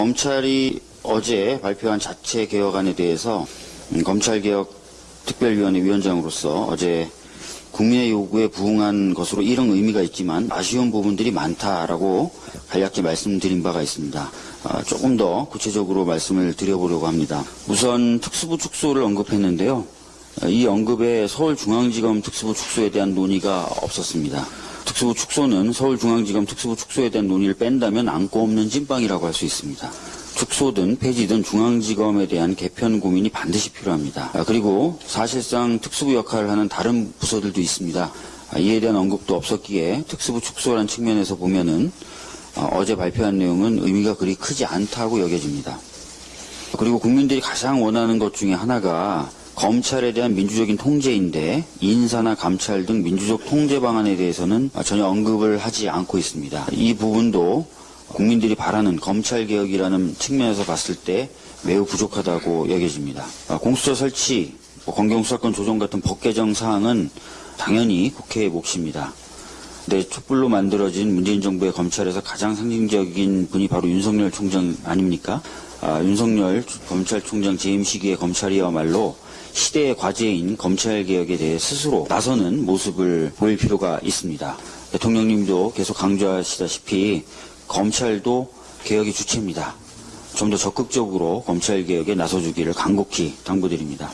검찰이 어제 발표한 자체 개혁안에 대해서 음, 검찰개혁 특별위원회 위원장으로서 어제 국민의 요구에 부응한 것으로 이런 의미가 있지만 아쉬운 부분들이 많다라고 간략히 말씀드린 바가 있습니다. 아, 조금 더 구체적으로 말씀을 드려보려고 합니다. 우선 특수부 축소를 언급했는데요. 아, 이 언급에 서울중앙지검 특수부 축소에 대한 논의가 없었습니다. 특수부 축소는 서울중앙지검 특수부 축소에 대한 논의를 뺀다면 안고 없는 찐빵이라고 할 수 있습니다. 축소든 폐지든 중앙지검에 대한 개편 고민이 반드시 필요합니다. 아, 그리고 사실상 특수부 역할을 하는 다른 부서들도 있습니다. 아, 이에 대한 언급도 없었기에 특수부 축소라는 측면에서 보면은 어, 제 발표한 내용은 의미가 그리 크지 않다고 여겨집니다. 그리고 국민들이 가장 원하는 것 중에 하나가 검찰에 대한 민주적인 통제인데 인사나 감찰 등 민주적 통제 방안에 대해서는 전혀 언급을 하지 않고 있습니다. 이 부분도 국민들이 바라는 검찰 개혁이라는 측면에서 봤을 때 매우 부족하다고 여겨집니다. 아, 공수처 설치, 뭐 검경수사권 조정 같은 법 개정 사항은 당연히 국회의 몫입니다. 근데 촛불로 만들어진 문재인 정부의 검찰에서 가장 상징적인 분이 바로 윤석열 총장 아닙니까? 아, 윤석열 검찰총장 재임 시기의 검찰이야말로 시대의 과제인 검찰 개혁에 대해 스스로 나서는 모습을 보일 필요가 있습니다. 대통령님도 계속 강조하시다시피 검찰도 개혁의 주체입니다. 좀 더 적극적으로 검찰 개혁에 나서주기를 간곡히 당부드립니다.